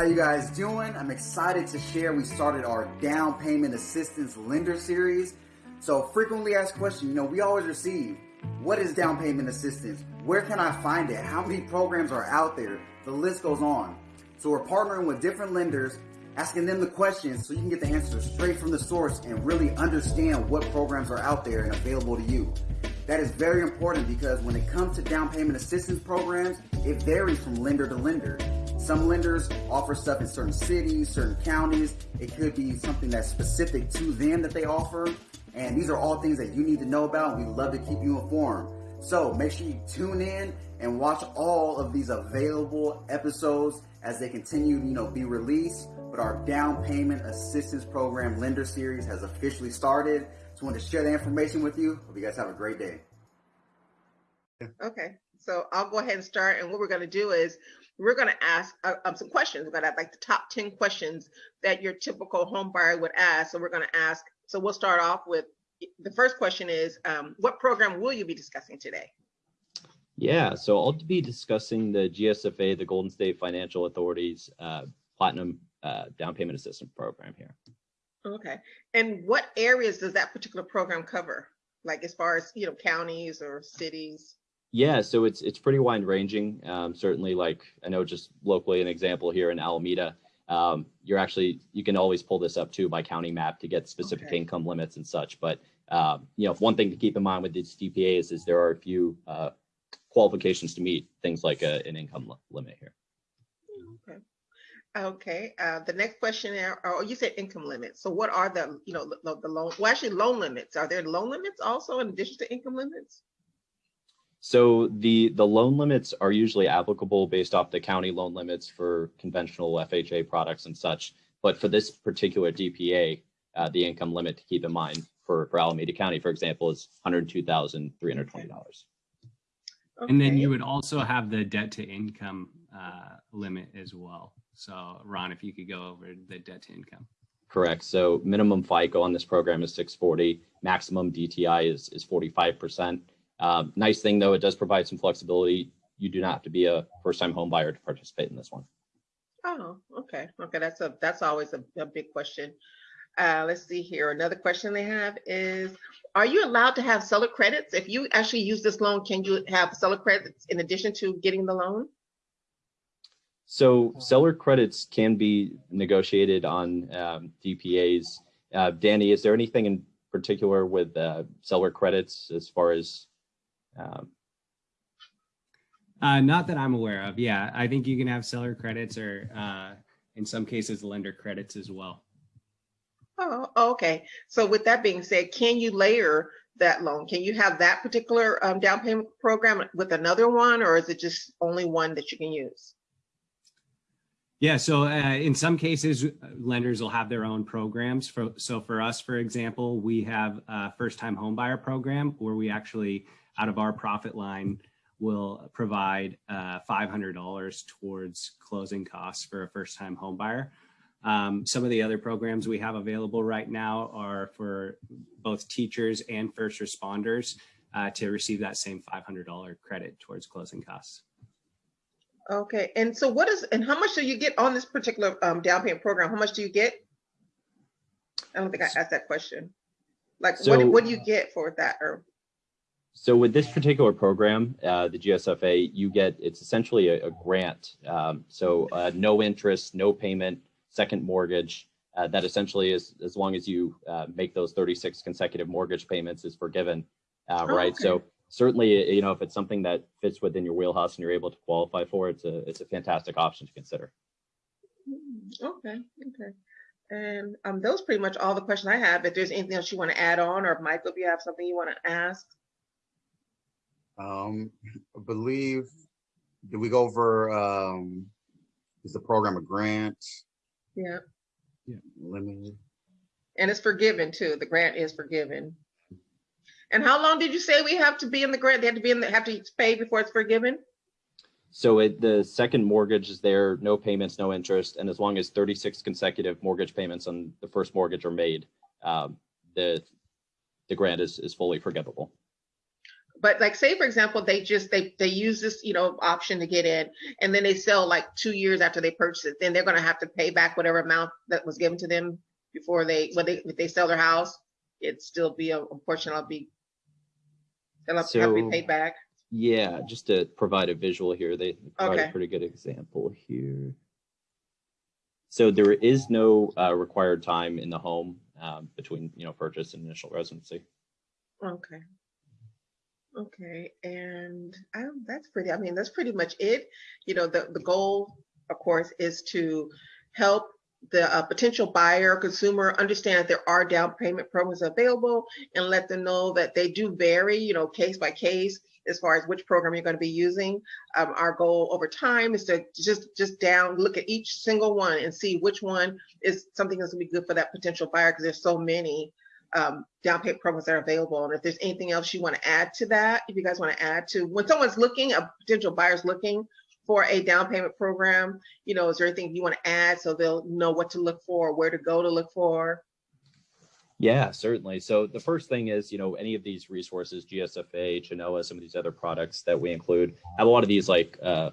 How you guys doing? I'm excited to share we started our down payment assistance lender series. So frequently asked question, you know, we always receive, what is down payment assistance? Where can I find it? How many programs are out there? The list goes on. So we're partnering with different lenders, asking them the questions so you can get the answers straight from the source and really understand what programs are out there and available to you. That is very important because when it comes to down payment assistance programs, it varies from lender to lender. Some lenders offer stuff in certain cities, certain counties. It could be something that's specific to them that they offer. And these are all things that you need to know about. We love to keep you informed. So make sure you tune in and watch all of these available episodes as they continue, you know, be released. But our down payment assistance program lender series has officially started. Just wanted to share the information with you. Hope you guys have a great day. Okay, so I'll go ahead and start. And what we're going to do is we're going to ask uh, um, some questions. We're going to have like the top 10 questions that your typical home buyer would ask. So we're going to ask. So we'll start off with the first question is um, what program will you be discussing today? Yeah, so I'll be discussing the GSFA, the Golden State Financial Authority's uh, Platinum uh, Down Payment Assistance Program here. Okay. And what areas does that particular program cover? Like as far as, you know, counties or cities? Yeah, so it's it's pretty wide ranging. Um, certainly, like I know just locally, an example here in Alameda, um, you're actually you can always pull this up too by county map to get specific okay. income limits and such. But um, you know, one thing to keep in mind with these DPAs is there are a few uh, qualifications to meet, things like a, an income limit here. Okay, uh, the next question, oh, you said income limits. So what are the, you know, the, the loan, well, actually loan limits. Are there loan limits also in addition to income limits? So the, the loan limits are usually applicable based off the county loan limits for conventional FHA products and such. But for this particular DPA, uh, the income limit to keep in mind for, for Alameda County, for example, is $102,320. Okay. And then you would also have the debt to income uh, limit as well. So Ron, if you could go over the debt to income. Correct. So minimum FICO on this program is 640. Maximum DTI is, is 45%. Um, nice thing though, it does provide some flexibility. You do not have to be a first-time home buyer to participate in this one. Oh, okay. Okay, that's a that's always a, a big question. Uh, let's see here. Another question they have is, are you allowed to have seller credits? If you actually use this loan, can you have seller credits in addition to getting the loan? So seller credits can be negotiated on um, DPAs. Uh, Danny, is there anything in particular with uh, seller credits as far as? Um... Uh, not that I'm aware of. Yeah, I think you can have seller credits or uh, in some cases lender credits as well. Oh, okay. So with that being said, can you layer that loan? Can you have that particular um, down payment program with another one, or is it just only one that you can use? Yeah, so uh, in some cases, lenders will have their own programs. For, so for us, for example, we have a first-time homebuyer program where we actually, out of our profit line, will provide uh, $500 towards closing costs for a first-time homebuyer. Um, some of the other programs we have available right now are for both teachers and first responders uh, to receive that same $500 credit towards closing costs. Okay, and so what is, and how much do you get on this particular um, down payment program? How much do you get? I don't think I asked that question. Like, so, what, what do you get for that? Or so with this particular program, uh, the GSFA, you get, it's essentially a, a grant. Um, so uh, no interest, no payment, second mortgage, uh, that essentially is, as long as you uh, make those 36 consecutive mortgage payments is forgiven, uh, oh, right? Okay. So certainly, you know, if it's something that fits within your wheelhouse and you're able to qualify for it's a, it's a fantastic option to consider. Mm, okay, okay. And um, those pretty much all the questions I have. If there's anything else you want to add on, or Michael, if you have something you want to ask. Um, I believe, did we go over, um, is the program a grant? Yeah. Yeah. Limited. And it's forgiven too. The grant is forgiven. And how long did you say we have to be in the grant? They have to be in the have to pay before it's forgiven? So it, the second mortgage is there, no payments, no interest, and as long as 36 consecutive mortgage payments on the first mortgage are made, um, the the grant is is fully forgivable. but like say for example they just they they use this you know option to get in and then they sell like two years after they purchase it then they're going to have to pay back whatever amount that was given to them before they when they if they sell their house it'd still be a, a portion of be they'll have, have to be So- paid back Yeah, just to provide a visual here, they provide Okay. a pretty good example here. So there is no uh, required time in the home um, between, you know, purchase and initial residency. okay okay and that's pretty i mean that's pretty much it you know the the goal of course is to help the uh, potential buyer consumer understand that there are down payment programs available and let them know that they do vary you know case by case as far as which program you're going to be using. Um, our goal over time is to just just down look at each single one and see which one is something that's going to be good for that potential buyer because there's so many um, down payment programs that are available. And if there's anything else you want to add to that if you guys want to add to when someone's looking a potential buyer's looking for a down payment program you know is there anything you want to add so they'll know what to look for where to go to look for Yeah, certainly. So the first thing is, you know, any of these resources, GSFA, Chenoa, some of these other products that we include have a lot of these like uh,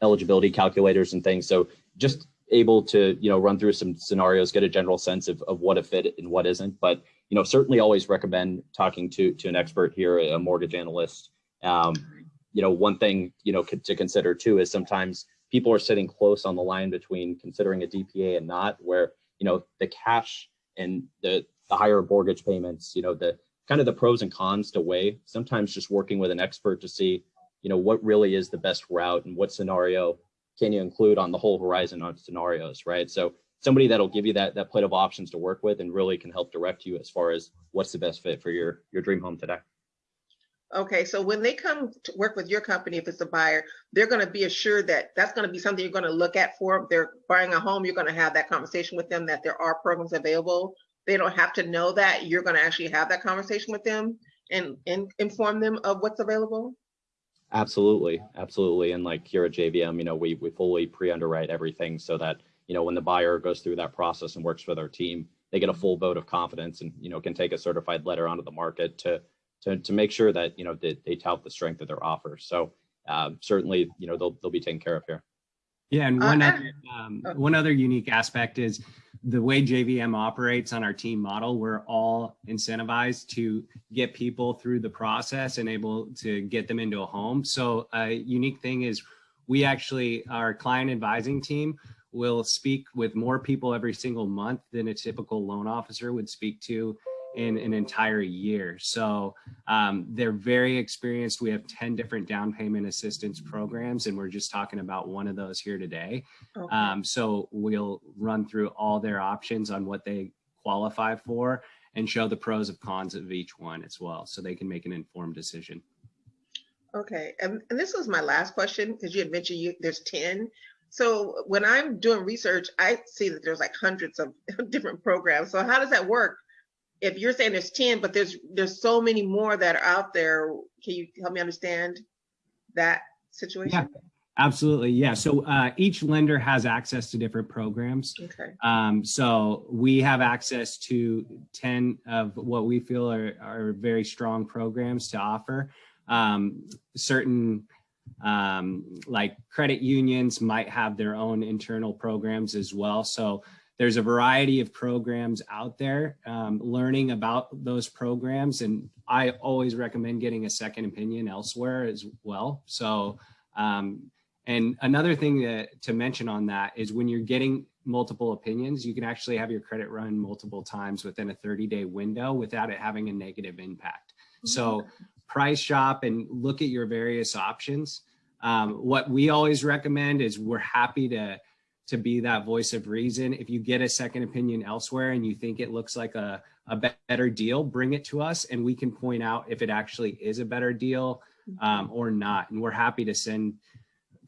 eligibility calculators and things. So just able to, you know, run through some scenarios, get a general sense of, of what a fit and what isn't. But, you know, certainly always recommend talking to, to an expert here, a mortgage analyst. Um, you know, one thing, you know, to consider too is sometimes people are sitting close on the line between considering a DPA and not, where, you know, the cash and the, the higher mortgage payments, you know, the kind of the pros and cons to weigh. Sometimes just working with an expert to see, you know, what really is the best route and what scenario can you include on the whole horizon on scenarios, right? So somebody that'll give you that that plate of options to work with and really can help direct you as far as what's the best fit for your your dream home today. Okay, so when they come to work with your company, if it's a buyer, they're going to be assured that that's going to be something you're going to look at for. If they're buying a home, you're going to have that conversation with them that there are programs available. They don't have to know that. You're going to actually have that conversation with them and, and inform them of what's available. Absolutely, absolutely. And like here at JVM, you know, we we fully pre-underwrite everything so that, you know, when the buyer goes through that process and works with our team, they get a full vote of confidence and, you know, can take a certified letter onto the market to to to make sure that, you know, they, they tout the strength of their offer. So um, certainly, you know, they'll they'll be taken care of here. Yeah, and Uh, one and- other um, oh. one other unique aspect is the way JVM operates on our team model. We're all incentivized to get people through the process and able to get them into a home. So a unique thing is we actually our client advising team will speak with more people every single month than a typical loan officer would speak to in an entire year. So um, they're very experienced. We have 10 different down payment assistance programs, and we're just talking about one of those here today. Okay. Um, so we'll run through all their options on what they qualify for and show the pros and cons of each one as well, so they can make an informed decision. Okay, and, and this was my last question because you had mentioned you there's 10. So when I'm doing research, I see that there's like hundreds of different programs. So how does that work? If you're saying there's 10, but there's there's so many more that are out there, can you help me understand that situation? Yeah. Absolutely, yeah. So uh, each lender has access to different programs. Okay. Um, so we have access to 10 of what we feel are, are very strong programs to offer. Um, certain um, like credit unions might have their own internal programs as well. So there's a variety of programs out there, um, learning about those programs. And I always recommend getting a second opinion elsewhere as well. So, um, and another thing to, to mention on that is when you're getting multiple opinions, you can actually have your credit run multiple times within a 30 day window without it having a negative impact. So price shop and look at your various options. Um, what we always recommend is we're happy to to be that voice of reason. If you get a second opinion elsewhere and you think it looks like a, a better deal, bring it to us and we can point out if it actually is a better deal um, or not. And we're happy to send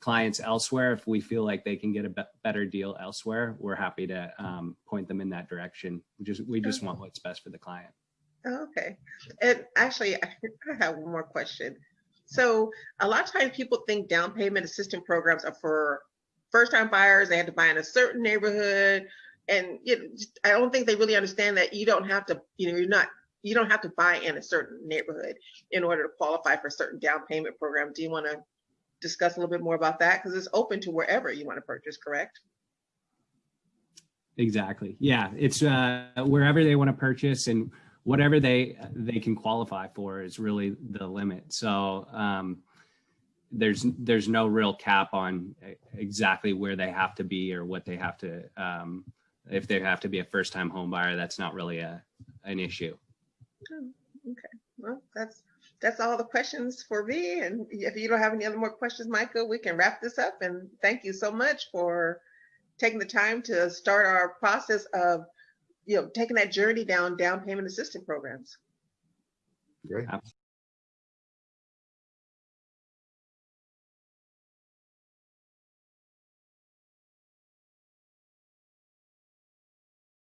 clients elsewhere if we feel like they can get a be- better deal elsewhere. We're happy to um, point them in that direction. We just we just want what's best for the client. Oh, Okay. And actually, I have one more question. So a lot of times people think down payment assistance programs are for first time buyers. They had to buy in a certain neighborhood. And you know, I don't think they really understand that you don't have to, you know, you're not, you don't have to buy in a certain neighborhood in order to qualify for a certain down payment program. Do you want to discuss a little bit more about that? Because it's open to wherever you want to purchase, correct? Exactly. Yeah, it's uh, wherever they want to purchase and whatever they they can qualify for is really the limit. So um, there's there's no real cap on exactly where they have to be or what they have to um, if they have to be a first time home buyer. That's not really a an issue. Okay. Well, that's that's all the questions for me. And if you don't have any other more questions, Michael, we can wrap this up. And thank you so much for taking the time to start our process of, you know, taking that journey down down payment assistance programs. Great.